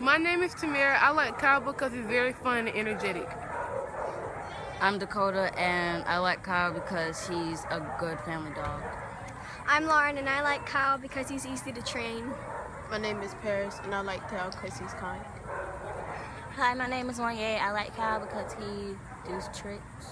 My name is Tamara. I like Kyle because he's very fun and energetic. I'm Dakota, and I like Kyle because he's a good family dog. I'm Lauren, and I like Kyle because he's easy to train. My name is Paris, and I like Kyle because he's kind. Hi, my name is Wanye. I like Kyle because he does tricks.